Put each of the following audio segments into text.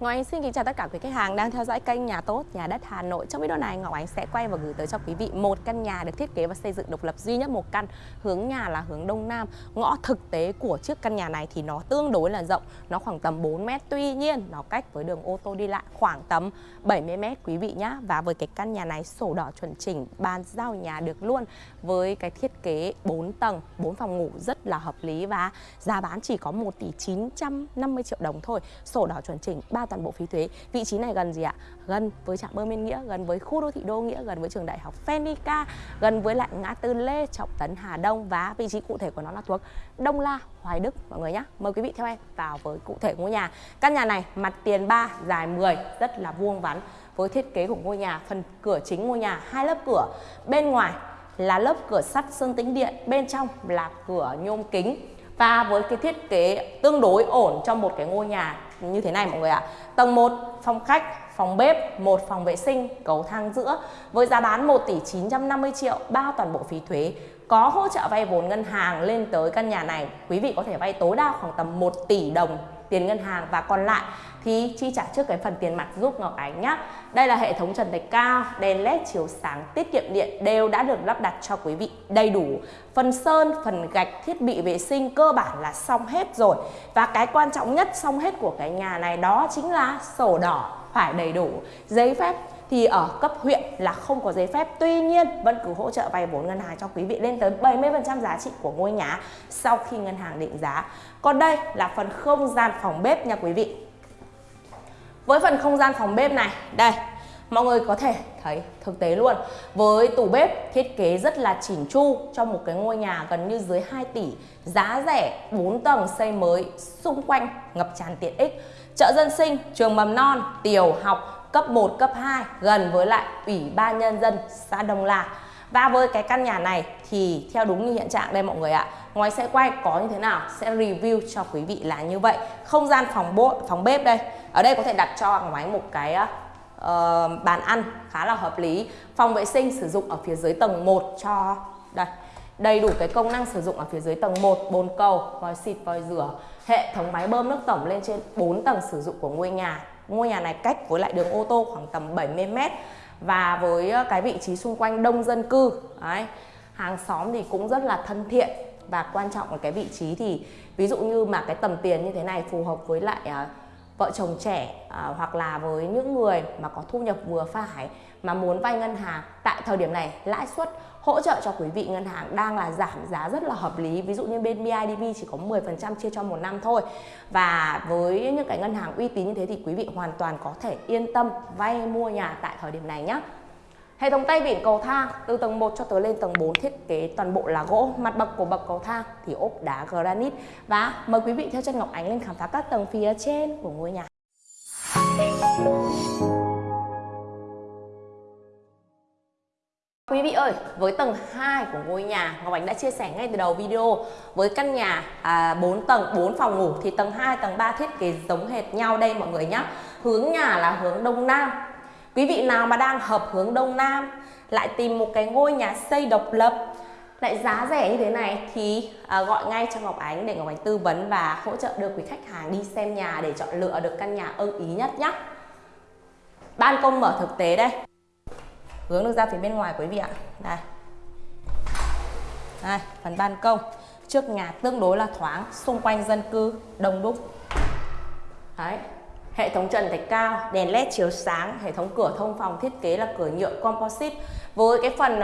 Ngọc Ánh xin kính chào tất cả quý khách hàng đang theo dõi kênh Nhà Tốt, Nhà Đất Hà Nội. Trong video này Ngọc Ánh sẽ quay và gửi tới cho quý vị một căn nhà được thiết kế và xây dựng độc lập duy nhất một căn. Hướng nhà là hướng Đông Nam. Ngõ thực tế của chiếc căn nhà này thì nó tương đối là rộng, nó khoảng tầm 4 mét. Tuy nhiên nó cách với đường ô tô đi lại khoảng tầm 70 mét quý vị nhá. Và với cái căn nhà này sổ đỏ chuẩn chỉnh, bàn giao nhà được luôn với cái thiết kế 4 tầng, 4 phòng ngủ rất là hợp lý và giá bán chỉ có 1 tỷ 950 triệu đồng thôi. Sổ đỏ chuẩn chỉnh, toàn bộ phí thuế. Vị trí này gần gì ạ? Gần với trạm bơm Yên Nghĩa, gần với khu đô thị Đô Nghĩa, gần với trường đại học Phenica gần với lại ngã tư Lê Trọng Tấn, Hà Đông và vị trí cụ thể của nó là thuộc Đông La, Hoài Đức, mọi người nhé mời quý vị theo em vào với cụ thể ngôi nhà. Căn nhà này, mặt tiền 3 dài 10 rất là vuông vắn. Với thiết kế của ngôi nhà, phần cửa chính ngôi nhà, hai lớp cửa. Bên ngoài là lớp cửa sắt sơn tĩnh điện, bên trong là cửa nhôm kính. Và với cái thiết kế tương đối ổn trong một cái ngôi nhà như thế này mọi người ạ. Tầng 1 phòng khách, phòng bếp, một phòng vệ sinh, cầu thang giữa với giá bán 1 tỷ 950 triệu bao toàn bộ phí thuế. Có hỗ trợ vay vốn ngân hàng lên tới căn nhà này, quý vị có thể vay tối đa khoảng tầm 1 tỷ đồng tiền ngân hàng và còn lại thì chi trả trước cái phần tiền mặt giúp Ngọc Ánh nhé. Đây là hệ thống trần thạch cao, đèn led chiếu sáng, tiết kiệm điện đều đã được lắp đặt cho quý vị đầy đủ. Phần sơn, phần gạch, thiết bị vệ sinh cơ bản là xong hết rồi. Và cái quan trọng nhất xong hết của cái nhà này đó chính là sổ đỏ phải đầy đủ, giấy phép thì ở cấp huyện là không có giấy phép. Tuy nhiên, vẫn cứ hỗ trợ vay vốn ngân hàng cho quý vị lên tới 70% giá trị của ngôi nhà sau khi ngân hàng định giá. Còn đây là phần không gian phòng bếp nha quý vị. Với phần không gian phòng bếp này, đây, mọi người có thể thấy thực tế luôn. Với tủ bếp thiết kế rất là chỉnh chu trong một cái ngôi nhà gần như dưới 2 tỷ, giá rẻ 4 tầng xây mới xung quanh ngập tràn tiện ích. Chợ dân sinh, trường mầm non, tiểu học cấp 1, cấp 2 gần với lại Ủy ban Nhân dân xã Đông La. Và với cái căn nhà này thì theo đúng như hiện trạng đây mọi người ạ Ngoài sẽ quay có như thế nào sẽ review cho quý vị là như vậy. Không gian phòng bộ, phòng bếp đây Ở đây có thể đặt cho Ngọc máy một cái uh, bàn ăn khá là hợp lý. Phòng vệ sinh sử dụng ở phía dưới tầng 1 cho đây đầy đủ cái công năng sử dụng ở phía dưới tầng 1 bồn cầu, vòi xịt, vòi rửa hệ thống máy bơm nước tổng lên trên 4 tầng sử dụng của ngôi nhà. Ngôi nhà này cách với lại đường ô tô khoảng tầm 70 m và với ờ, cái vị trí xung quanh đông dân cư đấy, hàng xóm thì cũng rất là thân thiện. Và quan trọng là cái vị trí thì ví dụ như mà cái tầm tiền như thế này phù hợp với lại uh, vợ chồng trẻ à, hoặc là với những người mà có thu nhập vừa phải mà muốn vay ngân hàng tại thời điểm này lãi suất hỗ trợ cho quý vị ngân hàng đang là giảm giá rất là hợp lý. Ví dụ như bên BIDV chỉ có 10% chia cho một năm thôi. Và với những cái ngân hàng uy tín như thế thì quý vị hoàn toàn có thể yên tâm vay mua nhà tại thời điểm này nhé Hệ thống tay vịn cầu thang từ tầng 1 cho tới lên tầng 4 thiết kế toàn bộ là gỗ, mặt bậc của bậc cầu thang thì ốp đá granite và mời quý vị theo chân Ngọc Ánh lên khám phá các tầng phía trên của ngôi nhà. Quý vị ơi, với tầng 2 của ngôi nhà, Ngọc Ánh đã chia sẻ ngay từ đầu video với căn nhà à, 4 tầng, 4 phòng ngủ thì tầng 2, tầng 3 thiết kế giống hệt nhau đây mọi người nhé. Hướng nhà là hướng Đông Nam. Quý vị nào mà đang hợp hướng Đông Nam lại tìm một cái ngôi nhà xây độc lập lại giá rẻ như thế này thì à, gọi ngay cho Ngọc Ánh để Ngọc Ánh tư vấn và hỗ trợ được quý khách hàng đi xem nhà để chọn lựa được căn nhà ưng ý nhất nhé. Ban công mở thực tế đây. Hướng được ra phía bên ngoài quý vị ạ. Đây. Đây phần ban công. Trước nhà tương đối là thoáng xung quanh dân cư đông đúc. Đấy hệ thống trần thạch cao đèn led chiếu sáng hệ thống cửa thông phòng thiết kế là cửa nhựa composite. Với cái phần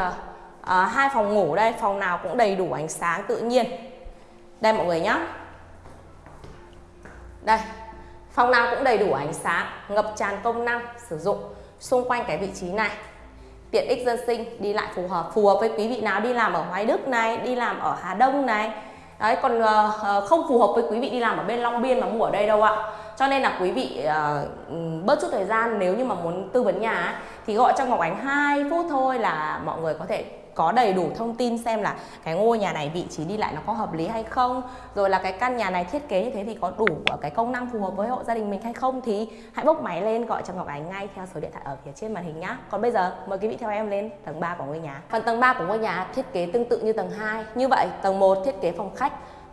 à, hai phòng ngủ đây phòng nào cũng đầy đủ ánh sáng tự nhiên. Đây mọi người nhé đây phòng nào cũng đầy đủ ánh sáng ngập tràn công năng sử dụng xung quanh cái vị trí này. Tiện ích dân sinh đi lại phù hợp phù hợp với quý vị nào đi làm ở Hoài Đức này đi làm ở Hà Đông này. Đấy còn uh, không phù hợp với quý vị đi làm ở bên Long Biên mà mua ở đây đâu ạ cho nên là quý vị uh, bớt chút thời gian nếu như mà muốn tư vấn nhà thì gọi cho Ngọc Ánh 2 phút thôi là mọi người có thể có đầy đủ thông tin xem là cái ngôi nhà này vị trí đi lại nó có hợp lý hay không. Rồi là cái căn nhà này thiết kế như thế thì có đủ cái công năng phù hợp với hộ gia đình mình hay không thì hãy bốc máy lên gọi cho Ngọc Ánh ngay theo số điện thoại ở phía trên màn hình nhá. Còn bây giờ mời quý vị theo em lên tầng 3 của ngôi nhà. Phần tầng 3 của ngôi nhà thiết kế tương tự như tầng 2 như vậy tầng 1 thiết kế phòng khách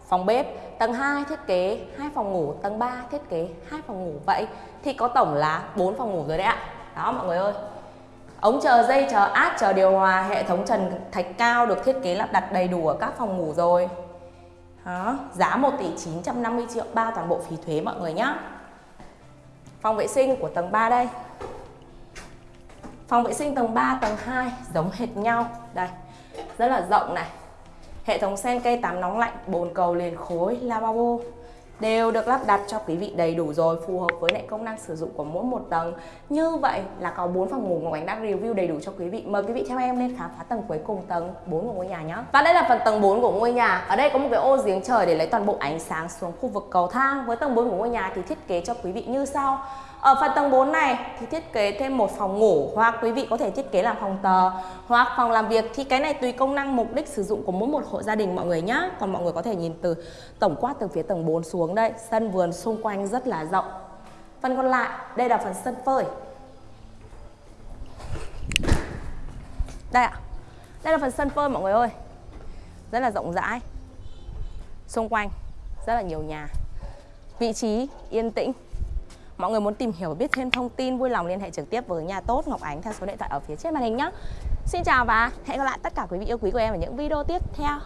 phòng bếp, tầng 2 thiết kế 2 phòng ngủ, tầng 3 thiết kế 2 phòng ngủ. Vậy thì có tổng là 4 phòng ngủ rồi đấy ạ. Đó, mọi người ơi. Ống chờ dây, chờ át, chờ điều hòa, hệ thống trần thạch cao được thiết kế lắp đặt đầy đủ ở các phòng ngủ rồi. Đó, giá 1 tỷ 950 triệu bao toàn bộ phí thuế mọi người nhé phòng vệ sinh của tầng 3 đây. Phòng vệ sinh tầng 3 tầng 2 giống hệt nhau. Đây, rất là rộng này. Hệ thống sen cây tắm nóng lạnh, bồn cầu liền khối, lavabo. Đều được lắp đặt cho quý vị đầy đủ rồi phù hợp với lại công năng sử dụng của mỗi một tầng. Như vậy là có 4 phòng ngủ Ngọc Ánh đã review đầy đủ cho quý vị. Mời quý vị theo em lên khám phá tầng cuối cùng tầng 4 của ngôi nhà nhé và đây là phần tầng 4 của ngôi nhà. Ở đây có một cái ô giếng trời để lấy toàn bộ ánh sáng xuống khu vực cầu thang. Với tầng 4 của ngôi nhà thì thiết kế cho quý vị như sau ở phần tầng 4 này thì thiết kế thêm một phòng ngủ hoặc quý vị có thể thiết kế làm phòng tờ hoặc phòng làm việc thì cái này tùy công năng mục đích sử dụng của mỗi một hộ gia đình mọi người nhá. Còn mọi người có thể nhìn từ tổng quát từ phía tầng 4 xuống đây, sân vườn xung quanh rất là rộng. Phần còn lại, đây là phần sân phơi. Đây ạ. Đây là phần sân phơi mọi người ơi. Rất là rộng rãi. Xung quanh rất là nhiều nhà. Vị trí yên tĩnh Mọi người muốn tìm hiểu biết thêm thông tin, vui lòng liên hệ trực tiếp với nhà tốt Ngọc Ánh theo số điện thoại ở phía trên màn hình nhé. Xin chào và hẹn gặp lại tất cả quý vị yêu quý của em ở những video tiếp theo.